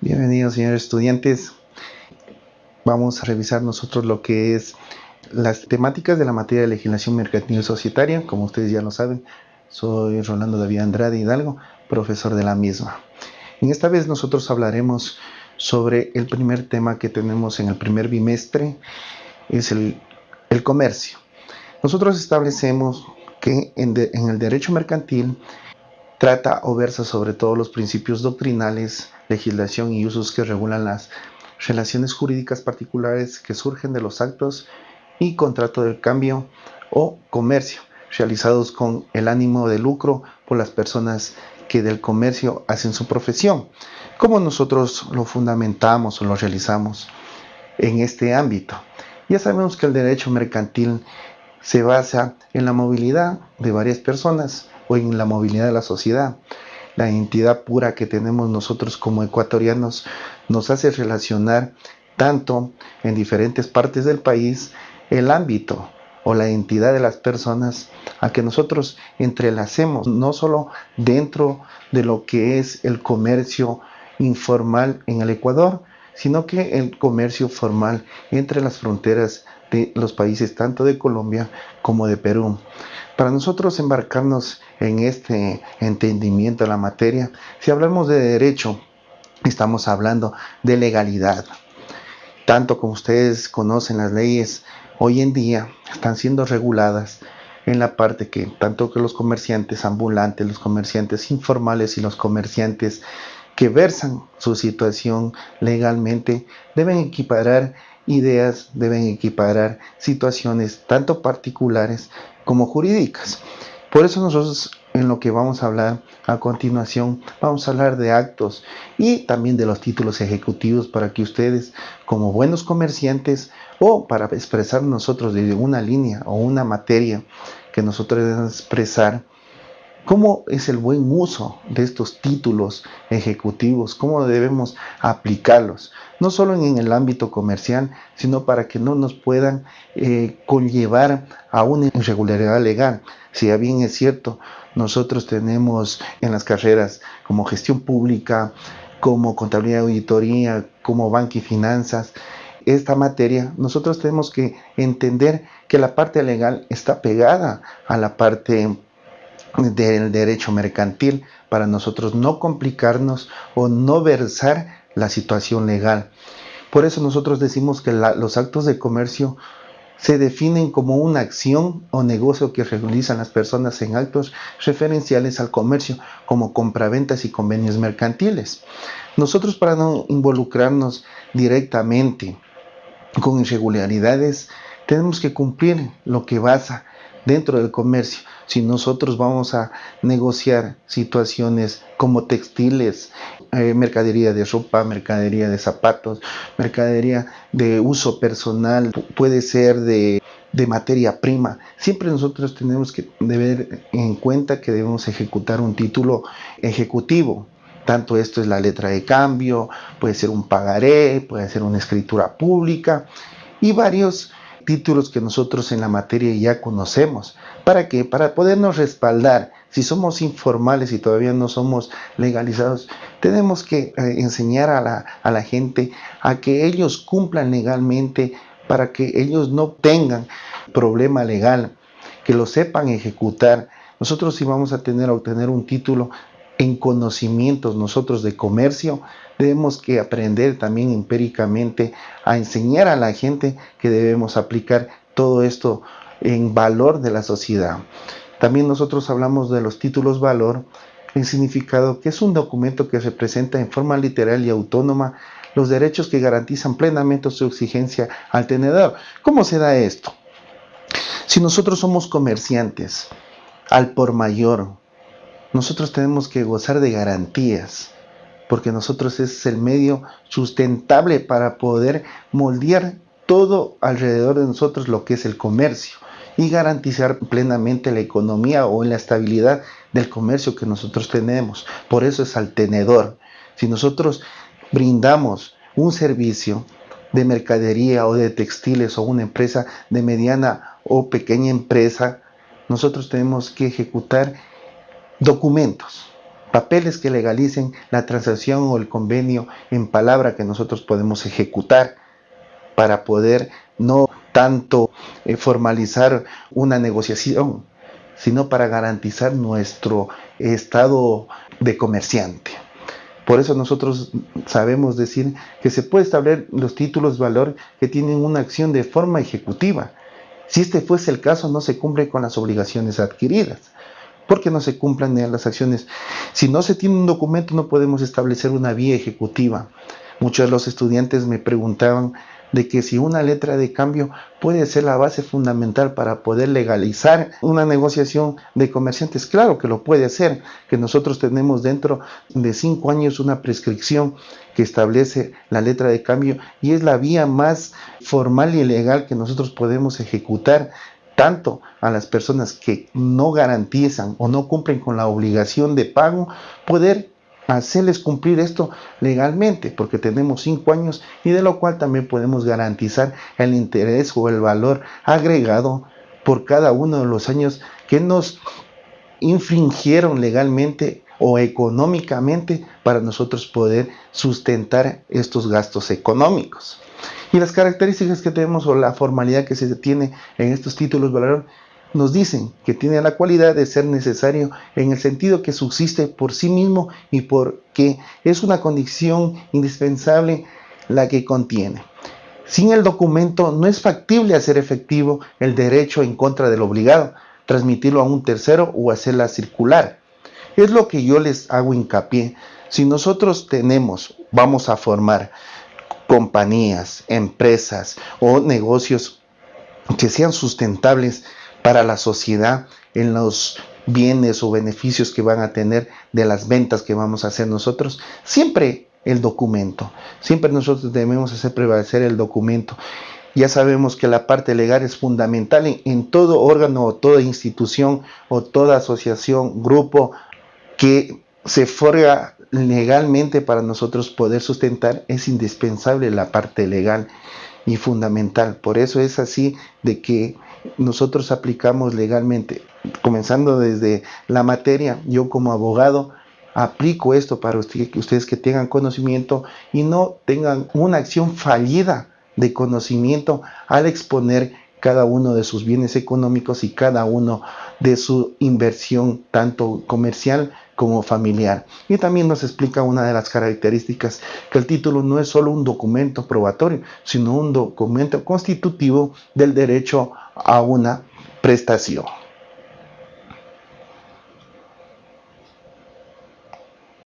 Bienvenidos señores estudiantes. Vamos a revisar nosotros lo que es las temáticas de la materia de legislación mercantil societaria. Como ustedes ya lo saben, soy Rolando David Andrade Hidalgo, profesor de la misma. En esta vez nosotros hablaremos sobre el primer tema que tenemos en el primer bimestre, es el, comercio. Nosotros establecemos que en el derecho mercantil trata o versa sobre todos los principios doctrinales legislación y usos que regulan las relaciones jurídicas particulares que surgen de los actos y contrato del cambio o comercio realizados con el ánimo de lucro por las personas que del comercio hacen su profesión, como nosotros lo fundamentamos o lo realizamos en este ámbito. Ya sabemos que el derecho mercantil se basa en la movilidad de varias personas o en la movilidad de la sociedad. La identidad pura que tenemos nosotros como ecuatorianos nos hace relacionar tanto en diferentes partes del país el ámbito o la identidad de las personas a que nosotros entrelacemos, no solo dentro de lo que es el comercio informal en el Ecuador, sino que el comercio formal entre las fronteras de los países tanto de Colombia como de Perú. Para nosotros embarcarnos en este entendimiento de la materia, si hablamos de derecho, estamos hablando de legalidad. Tanto como ustedes conocen las leyes, hoy en día están siendo reguladas en la parte que tanto que los comerciantes ambulantes, los comerciantes informales y los comerciantes que versan su situación legalmente deben equiparar ideas, deben equiparar situaciones tanto particulares como jurídicas. Por eso nosotros en lo que vamos a hablar a continuación, vamos a hablar de actos y también de los títulos ejecutivos para que ustedes como buenos comerciantes o para expresar nosotros desde una línea o una materia que nosotros debemos expresar, ¿Cómo es el buen uso de estos títulos ejecutivos? ¿Cómo debemos aplicarlos? No solo en el ámbito comercial, sino para que no nos puedan eh, conllevar a una irregularidad legal. Si bien es cierto, nosotros tenemos en las carreras como gestión pública, como contabilidad y auditoría, como banca y finanzas, esta materia, nosotros tenemos que entender que la parte legal está pegada a la parte del derecho mercantil para nosotros no complicarnos o no versar la situación legal. Por eso nosotros decimos que los actos de comercio se definen como una acción o negocio que realizan las personas en actos referenciales al comercio, como compraventas y convenios mercantiles. Nosotros para no involucrarnos directamente con irregularidades, tenemos que cumplir lo que basa dentro del comercio. Si nosotros vamos a negociar situaciones como textiles, eh, mercadería de ropa, mercadería de zapatos, mercadería de uso personal, puede ser de, de materia prima. Siempre nosotros tenemos que tener en cuenta que debemos ejecutar un título ejecutivo. Tanto esto es la letra de cambio, puede ser un pagaré, puede ser una escritura pública y varios títulos que nosotros en la materia ya conocemos. ¿Para qué? Para podernos respaldar. Si somos informales y todavía no somos legalizados, tenemos que eh, enseñar a la, a la gente a que ellos cumplan legalmente para que ellos no tengan problema legal, que lo sepan ejecutar. Nosotros si vamos a tener a obtener un título en conocimientos nosotros de comercio, debemos que aprender también empíricamente a enseñar a la gente que debemos aplicar todo esto en valor de la sociedad. También nosotros hablamos de los títulos valor, en significado que es un documento que representa en forma literal y autónoma los derechos que garantizan plenamente su exigencia al tenedor. ¿Cómo se da esto? Si nosotros somos comerciantes, al por mayor, nosotros tenemos que gozar de garantías, porque nosotros es el medio sustentable para poder moldear todo alrededor de nosotros lo que es el comercio y garantizar plenamente la economía o la estabilidad del comercio que nosotros tenemos. Por eso es al tenedor. Si nosotros brindamos un servicio de mercadería o de textiles o una empresa de mediana o pequeña empresa, nosotros tenemos que ejecutar documentos papeles que legalicen la transacción o el convenio en palabra que nosotros podemos ejecutar para poder no tanto eh, formalizar una negociación, sino para garantizar nuestro estado de comerciante. Por eso nosotros sabemos decir que se puede establecer los títulos de valor que tienen una acción de forma ejecutiva. Si este fuese el caso, no se cumple con las obligaciones adquiridas. Porque no se cumplan las acciones? Si no se tiene un documento, no podemos establecer una vía ejecutiva. Muchos de los estudiantes me preguntaban de que si una letra de cambio puede ser la base fundamental para poder legalizar una negociación de comerciantes, claro que lo puede hacer, que nosotros tenemos dentro de cinco años una prescripción que establece la letra de cambio y es la vía más formal y legal que nosotros podemos ejecutar tanto a las personas que no garantizan o no cumplen con la obligación de pago, poder hacerles cumplir esto legalmente, porque tenemos cinco años y de lo cual también podemos garantizar el interés o el valor agregado por cada uno de los años que nos infringieron legalmente o económicamente para nosotros poder sustentar estos gastos económicos. Y las características que tenemos o la formalidad que se tiene en estos títulos valor nos dicen que tiene la cualidad de ser necesario en el sentido que subsiste por sí mismo y porque es una condición indispensable la que contiene. Sin el documento no es factible hacer efectivo el derecho en contra del obligado, transmitirlo a un tercero o hacerla circular. Es lo que yo les hago hincapié. Si nosotros tenemos, vamos a formar compañías, empresas o negocios que sean sustentables, para la sociedad en los bienes o beneficios que van a tener de las ventas que vamos a hacer nosotros, siempre el documento, siempre nosotros debemos hacer prevalecer el documento. Ya sabemos que la parte legal es fundamental en, en todo órgano o toda institución o toda asociación, grupo que se forga legalmente para nosotros poder sustentar, es indispensable la parte legal y fundamental. Por eso es así de que nosotros aplicamos legalmente, comenzando desde la materia, yo como abogado aplico esto para que ustedes que tengan conocimiento y no tengan una acción fallida de conocimiento al exponer cada uno de sus bienes económicos y cada uno de su inversión, tanto comercial como familiar. Y también nos explica una de las características, que el título no es solo un documento probatorio, sino un documento constitutivo del derecho a una prestación.